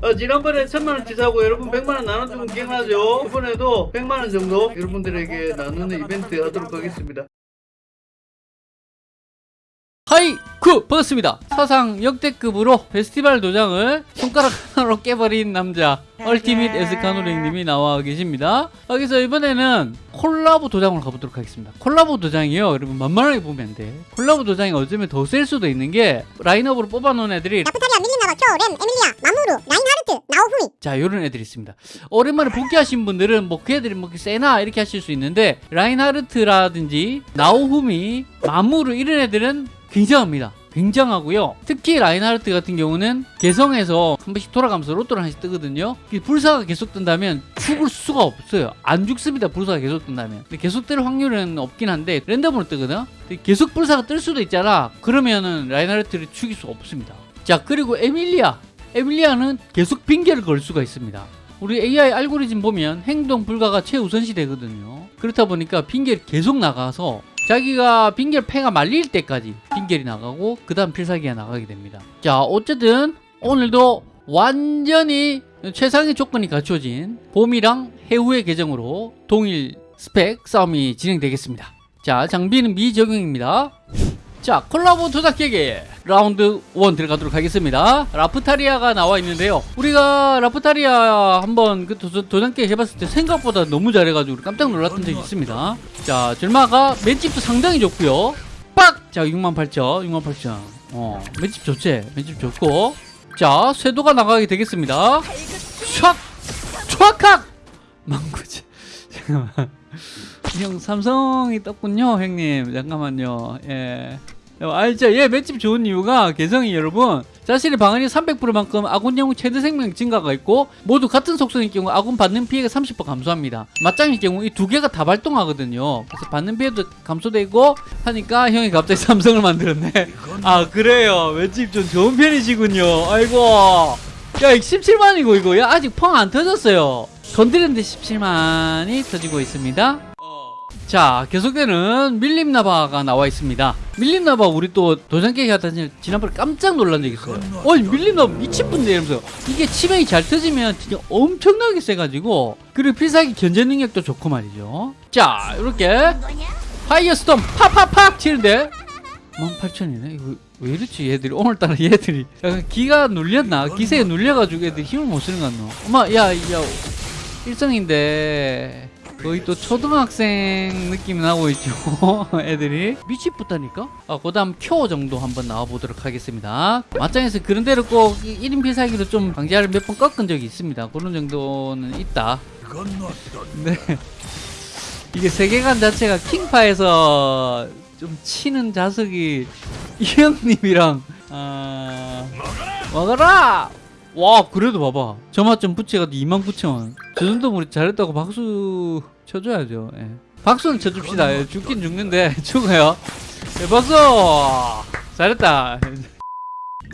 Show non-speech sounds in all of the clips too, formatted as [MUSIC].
어, 지난번에 천만원 치 사고 여러분 백만원 나눠주면 기억나죠? 이번에도 백만원 정도 여러분들에게 나누는 이벤트 하도록 하겠습니다. 하이쿠! 반갑습니다. 사상 역대급으로 페스티벌 도장을 손가락 하나로 [LAUGHS] 깨버린 남자 얼티밋 에스카노르님이 나와 계십니다. 아, 그래서 이번에는 콜라보 도장으로 가보도록 하겠습니다. 콜라보 도장이요. 여러분 만만하게 보면 안돼 콜라보 도장이 어쩌면 더 셀 수도 있는 게 라인업으로 뽑아놓은 애들이 라프타리아, 밀림나바, 쿄, 렘, 에밀리아, 마무르, 라인하르트, 나오후미. 자 요런 애들이 있습니다. 오랜만에 복귀하신 분들은 뭐 그 애들이 뭐 세나 이렇게 하실 수 있는데 라인하르트라든지 나오후미 마무르 이런 애들은 굉장합니다. 굉장하고요. 특히 라인하르트 같은 경우는 개성에서 한 번씩 돌아가면서 로또를 하나씩 뜨거든요. 이 불사가 계속 뜬다면 죽을 수가 없어요. 안 죽습니다. 불사가 계속 뜬다면. 근데 계속 뜰 확률은 없긴 한데 랜덤으로 뜨거든? 계속 불사가 뜰 수도 있잖아. 그러면은 라인하르트를 죽일 수 없습니다. 자 그리고 에밀리아. 에밀리아는 계속 핑계를 걸 수가 있습니다. 우리 AI 알고리즘 보면 행동 불가가 최우선시 되거든요. 그렇다 보니까 핑계를 계속 나가서 자기가 핑계를 패가 말릴 때까지 핑계이 나가고 그 다음 필살기가 나가게 됩니다. 자 어쨌든 오늘도 완전히 최상의 조건이 갖춰진 봄이랑 해후의 계정으로 동일 스펙 싸움이 진행되겠습니다. 자 장비는 미적용입니다. 자 콜라보 조작 깨기 라운드 1 들어가도록 하겠습니다. 라프타리아가 나와 있는데요. 우리가 라프타리아 한번 그 도, 도장 깨기 해봤을 때 생각보다 너무 잘해가지고 깜짝 놀랐던 적이 있습니다. 자 절마가 맷집도 상당히 좋고요. 빡! 자 68,000 68,000 어 맷집 좋지? 맷집 좋고. 자 쇄도가 나가게 되겠습니다. 촥! 촥칵! 망구지. [LAUGHS] 잠깐만. 형 삼성이 떴군요 형님. 잠깐만요. 예 알죠? 얘 맷집 좋은 이유가 개성이 여러분 자신의 방어력 300%만큼 아군 영웅 최대 생명 증가가 있고 모두 같은 속성일 경우 아군 받는 피해가 30% 감소합니다. 맞짱일 경우 이 두 개가 다 발동하거든요. 그래서 받는 피해도 감소되고 하니까 형이 갑자기 [LAUGHS] 삼성을 만들었네. 아 그래요. 맷집 좀 좋은 편이시군요. 아이고. 야 17만이고 이거. 야 아직 펑 안 터졌어요. 건드렸는데 17만이 터지고 있습니다. 자 계속되는 밀림나바가 나와 있습니다 밀림나바 우리 또 도장깨기 하다 지난번에 깜짝 놀란 적 있어요. 어이 밀림나바 미친분데 이러면서 이게 치명이 잘 터지면 진짜 엄청나게 세가지고 그리고 필살기 견제 능력도 좋고 말이죠. 자 이렇게 파이어 스톰 팍팍팍 치는데 18,000이네? 이거 왜 이렇지? 얘들이 오늘따라 얘들이. 약간 기가 눌렸나? 기세에 눌려가지고 애들이 힘을 못 쓰는 것 같노? 엄마 야야 일성인데 거의 또 초등학생 느낌 나고 있죠 [LAUGHS] 애들이. 미치겠다니까? 아, 그 다음 쿄 정도 한번 나와보도록 하겠습니다. 맞짱에서 그런 대로 꼭 1인 필살기로 좀 방지를 몇 번 꺾은 적이 있습니다. 그런 정도는 있다. 네. 이게 세계관 자체가 킹파에서 좀 치는 자석이 이 형님이랑 아... 먹어라! 와 그래도 봐봐. 점화점 부채가 29,000원 저 정도면 우리 잘했다고 박수 쳐줘야죠. 예. 박수는 쳐줍시다. 예, 죽긴 죽는데 [LAUGHS] 죽어요. 예, 박수! 잘했다.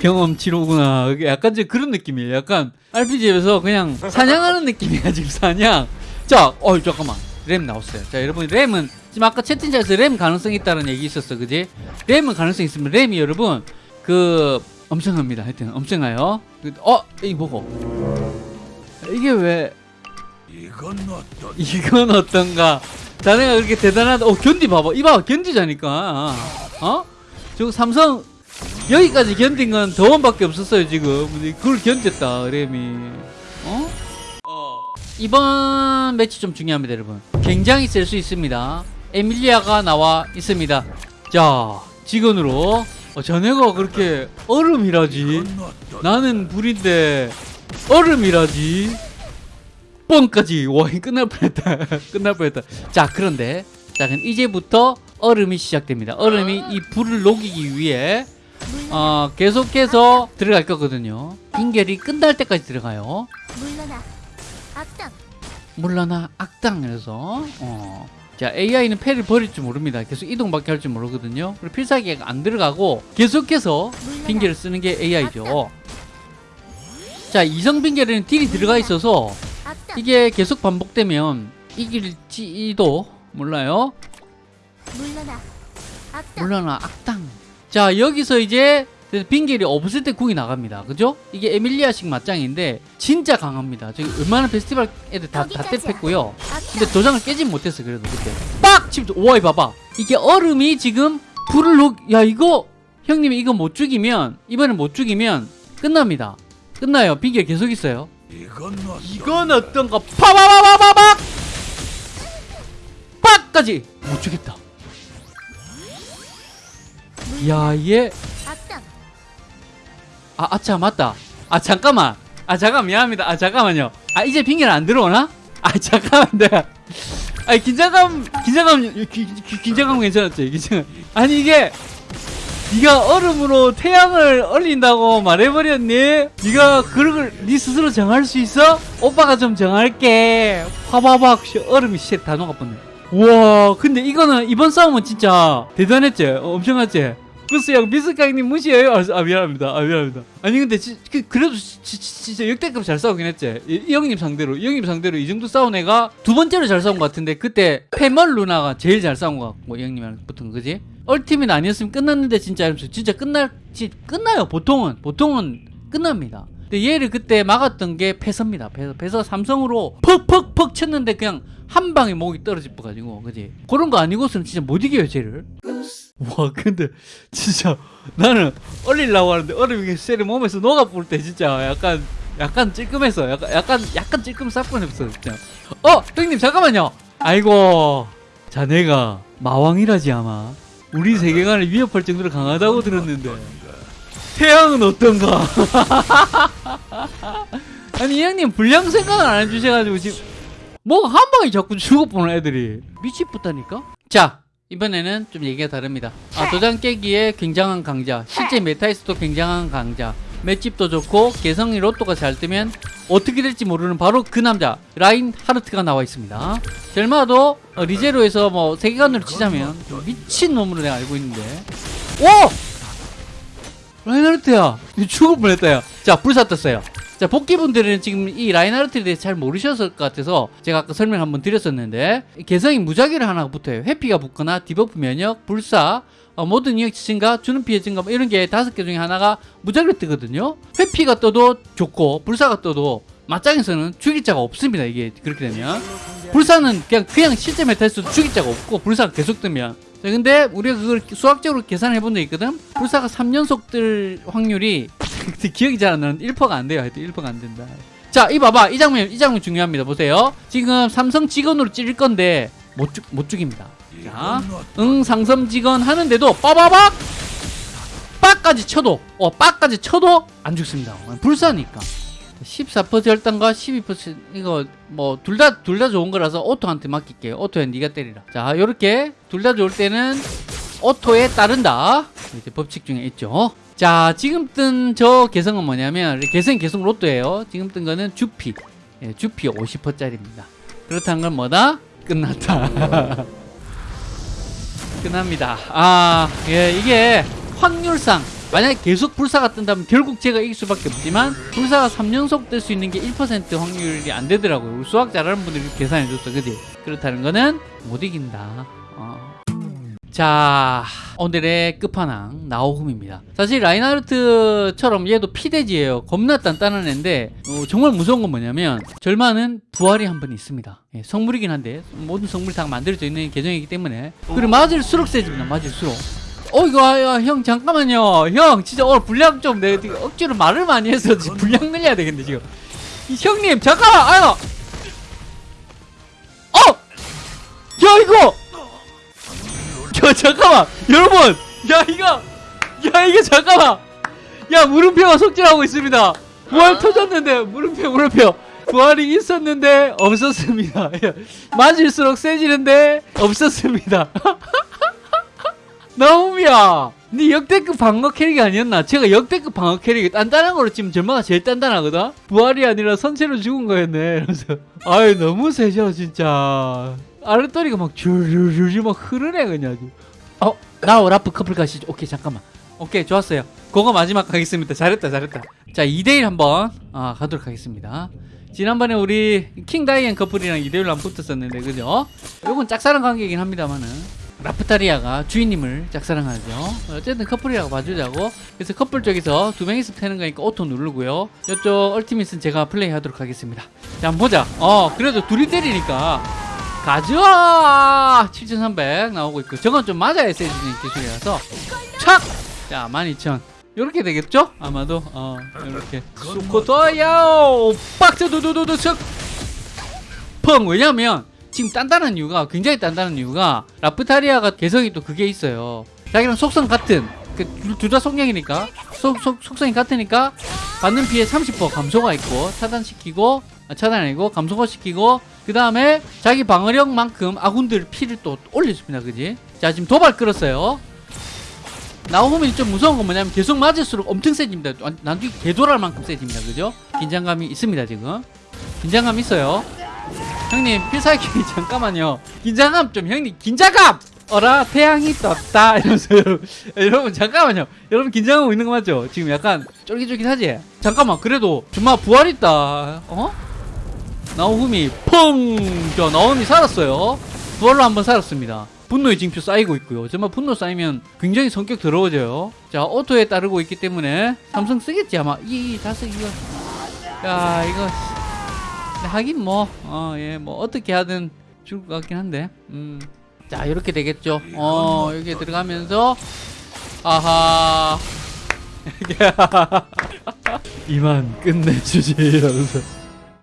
경험치로구나. 약간 좀 그런 느낌이에요. 약간 RPG에서 그냥 사냥하는 느낌이야 지금 사냥. 자 어이 잠깐만. 램 나왔어요. 자 여러분 램은 지금 아까 채팅창에서 램 가능성이 있다는 얘기 있었어 그지? 램은 가능성이 있으면 램이 여러분 그 엄청납니다. 하여튼 엄청나요. 어, 이 뭐고? 이게 왜? 이건 어떤 이건 어떤가? 자네가 그렇게 대단하다. 어, 견디 봐봐. 이봐, 견디자니까. 어? 저 삼성 여기까지 견딘 건 더원밖에 없었어요 지금. 근데 그걸 견뎠다, 램이. 어? 이번 매치 좀 중요합니다, 여러분. 굉장히 셀 수 있습니다. 에밀리아가 나와 있습니다. 자, 직원으로 어, 자네가 그렇게 얼음이라지 나는 불인데 얼음이라지 뻥까지 와 끝날 뻔했다. [LAUGHS] 끝날 뻔했다. 자 그런데 자 그럼 이제부터 얼음이 시작됩니다. 얼음이 이 불을 녹이기 위해 어, 계속해서 들어갈 거거든요. 빙결이 끝날 때까지 들어가요. 물러나. 악당. 물러나 악당 이래서 어. 자 AI는 패를 버릴 줄 모릅니다. 계속 이동밖에 할 줄 모르거든요. 그리고 필살기가 안 들어가고 계속해서 빙계를 쓰는 게 AI죠. 자 이성 빙계에는 딜이 들어가 있어서 이게 계속 반복되면 이길지도 몰라요. 물러나. 악당. 물러나 악당. 자 여기서 이제 빙결이 없을 때 궁이 나갑니다. 그죠? 이게 에밀리아식 맞짱인데 진짜 강합니다. 저기 웬만한 페스티벌 애들 다, 다 때렸고요. 근데 도장을 깨진 못했어 그래도 그때. 빡! 치면 오이 봐봐. 이게 얼음이 지금 불을 녹... 야 이거 형님이 이거 못 죽이면 이번에 못 죽이면 끝납니다. 끝나요. 빙결 계속 있어요 이건 이건 어떤가 파바바바바박 빡까지! 못 죽였다. 야얘. 아 아차 맞다. 아 잠깐만. 아 잠깐 미안합니다. 아 잠깐만요. 아 이제 빙결 안 들어오나? 아 [LAUGHS] 잠깐만 내가. 아니 긴장감 긴장감 긴장감 괜찮았지? 긴장 아니 이게 네가 얼음으로 태양을 얼린다고 말해버렸니? 네가 그런 걸 네 스스로 정할 수 있어? 오빠가 좀 정할게 화바박 씨, 얼음이 씨다 녹아버네 우와 근데 이거는 이번 싸움은 진짜 대단했지 어, 엄청났지 글쎄요 미스카이님 무시해요? 아, 아, 미안합니다. 아 미안합니다. 아니 근데 지, 그, 지- 진짜 역대급 잘 싸우긴 했지. 이, 이 형님 상대로 이 형님 상대로 이 정도 싸운 애가 두 번째로 잘 싸운 것 같은데 그때 페멀 루나가 제일 잘 싸운 것 같고 이 형님이랑 거 그지? 얼티밋 아니었으면 끝났는데 진짜 진짜 끝날 지, 끝나요. 보통은 보통은 끝납니다. 근데 얘를 그때 막았던 게 패서입니다. 패서 패서 삼성으로 퍽퍽퍽 쳤는데 그냥 한 방에 목이 떨어질 뻔가지고 그지? 그런 거 아니고서는 진짜 못 이겨요 쟤를 [LAUGHS] 와 근데 진짜 나는 얼리려고 하는데 얼음이 쟤를 몸에서 녹아볼 때 진짜 약간 약간 찔끔했어 약간 약간 약간 찔끔 싹 뻔했어 진짜. 어 형님 잠깐만요. 아이고. 자네가 마왕이라지 아마. 우리 세계관을 위협할 정도로 강하다고 들었는데. 태양은 어떤가? [LAUGHS] 아니 이 형님 불량 생각을 안 해주셔가지고 지금 뭐한 방에 자꾸 죽어보는 애들이. 미치겠다니까? 자 이번에는 좀 얘기가 다릅니다. 아 도장 깨기에 굉장한 강자 실제 메타에서도 굉장한 강자 맷집도 좋고 개성이 로또가 잘 뜨면 어떻게 될지 모르는 바로 그 남자 라인 하르트가 나와 있습니다. 젤마도 어, 리제로에서 뭐 세계관으로 치자면 좀 미친 놈으로 내가 알고 있는데. 오! 라인 하르트야! 이거 죽을 뻔했다 야자 불사 떴어요 자 복귀분들은 지금 이 라인하르트에 대해서 잘 모르셨을 것 같아서 제가 아까 설명 한번 드렸었는데 개성이 무작위로 하나 붙어요. 회피가 붙거나 debuff 면역 불사 어, 모든 이역 증가 주는 피해 증가 뭐 이런 게 다섯 개 중에 하나가 무작위로 뜨거든요. 회피가 떠도 좋고 불사가 떠도 맞짱에서는 죽일 자가 없습니다. 이게 그렇게 되면. 불사는 그냥 그냥 실제 메타에서도 죽일 자가 없고 불사가 계속 뜨면. 자, 근데 우리가 그걸 수학적으로 계산해 본 적 있거든? 불사가 3연속 뜰 확률이 기억이 잘 안 나는데 1%가 안 돼요. 하여튼 1%가 안 된다. 자 이 봐봐. 이 장면 이 장면 중요합니다. 보세요. 지금 삼성 직원으로 찌를 건데 못, 죽, 못 죽입니다. 자, 응 상섬 직원 하는데도 빠바박! 빡까지 쳐도 어 빡까지 쳐도 안 죽습니다. 불사니까. 14% 절단과 12% 이거 뭐 둘 다 둘 다 좋은 거라서 오토한테 맡길게요. 오토야 네가 때리라. 자 요렇게 둘 다 좋을 때는 오토에 따른다. 이제 법칙 중에 있죠 자 지금 뜬 저 개성은 뭐냐면 개성 계속 로또예요 지금 뜬 거는 주피 예, 주피 50%짜리입니다 그렇다는 건 뭐다? 끝났다 [LAUGHS] 끝납니다. 아, 예, 이게 확률상 만약에 계속 불사가 뜬다면 결국 제가 이길 수밖에 없지만 불사가 3연속 뜰 수 있는 게 1% 확률이 안 되더라고요. 수학 잘하는 분들이 계산해 줬어. 그지? 그렇다는 거는 못 이긴다. 어. 자, 오늘의 끝판왕 나오훔입니다. 사실 라인하르트처럼 얘도 피대지예요. 겁나 단단한 애인데 어, 정말 무서운 건 뭐냐면 절마는 부활이 한 번 있습니다. 예, 성물이긴 한데 모든 성물이 다 만들어져 있는 계정이기 때문에 그리고 맞을수록 세집니다. 맞을수록. 어 이거 아, 야, 형 잠깐만요. 형 진짜 오늘 분량 좀 내가 억지로 말을 많이 해서 분량 늘려야 되겠네 지금. 이 형님 잠깐만 아유. 잠깐만 여러분! 야 이거 야 이게 잠깐만! 야 물음표가 속질하고 있습니다. 부활 터졌는데 물음표 물음표. 부활이 있었는데 없었습니다. 야, [LAUGHS] 맞을수록 세지는데 없었습니다. [LAUGHS] 나움이야 네 역대급 방어 캐릭이 아니었나? 제가 역대급 방어 캐릭이 단단한 거로 치면 전마가 제일 단단하거든? 부활이 아니라 선체로 죽은 거였네 이러면서. 아유 너무 세죠 진짜. 아랫다리가 막 줄줄줄 막 흐르네 그냥 어? 나오 라프 커플 가시죠 오케이 잠깐만 오케이 좋았어요 그거 마지막 가겠습니다 잘했다 잘했다 자 2대1 한번 아, 가도록 하겠습니다 지난번에 우리 킹 다이앤 커플이랑 2대1로 한번 붙었었는데 그죠? 요건 짝사랑 관계이긴 합니다만은 라프타리아가 주인님을 짝사랑하죠. 어쨌든 커플이라고 봐주자고. 그래서 커플 쪽에서 두 명이서 패는 거니까 오토 누르고요. 이쪽 얼티밋은 제가 플레이 하도록 하겠습니다. 자, 한번 보자. 어, 그래도 둘이 때리니까 가져와! 7300 나오고 있고 저건 좀 맞아야 세지는 기술이라서 착! 자, 12000 요렇게 되겠죠? 아마도 어, 요렇게 수코토야오! 빡쳐 두두두두 척! 펑! 왜냐면 지금 단단한 이유가 굉장히 단단한 이유가 라프타리아가 개성이 또 그게 있어요. 자기랑 속성 같은 둘다 속량이니까 속, 속, 속성이 같으니까 받는 피해 30% 감소가 있고 차단시키고 아, 차단 아니고 감소가 시키고 그 다음에 자기 방어력만큼 아군들 피를 또 올려줍니다. 그지? 자 지금 도발 끌었어요. 나오면 좀 무서운 건 뭐냐면 계속 맞을수록 엄청 세집니다. 완- 나중에 개돌할 만큼 세집니다. 그죠? 긴장감이 있습니다 지금. 긴장감 있어요. 형님 필살기 [LAUGHS] 잠깐만요. 긴장감 좀 형님 긴장감! 어라 태양이 떴다. 이러면서 여러분, [LAUGHS] 여러분 잠깐만요. 여러분 긴장하고 있는 거 맞죠? 지금 약간 쫄깃쫄깃하지? 잠깐만 그래도 정말 부활 있다. 어 나오흠이 펑 저 나오흠이 살았어요. 부활로 한번 살았습니다. 분노의 징표 쌓이고 있고요. 정말 분노 쌓이면 굉장히 성격 더러워져요. 자 오토에 따르고 있기 때문에 삼성 쓰겠지 아마. 이 다섯 이거. 야 이거. 하긴 뭐, 어, 예, 뭐, 어떻게 하든 죽을 것 같긴 한데, 음. 자, 이렇게 되겠죠. 어, 여기에 들어가면서, 아하. [LAUGHS] 이만 끝내주지, 이러면서.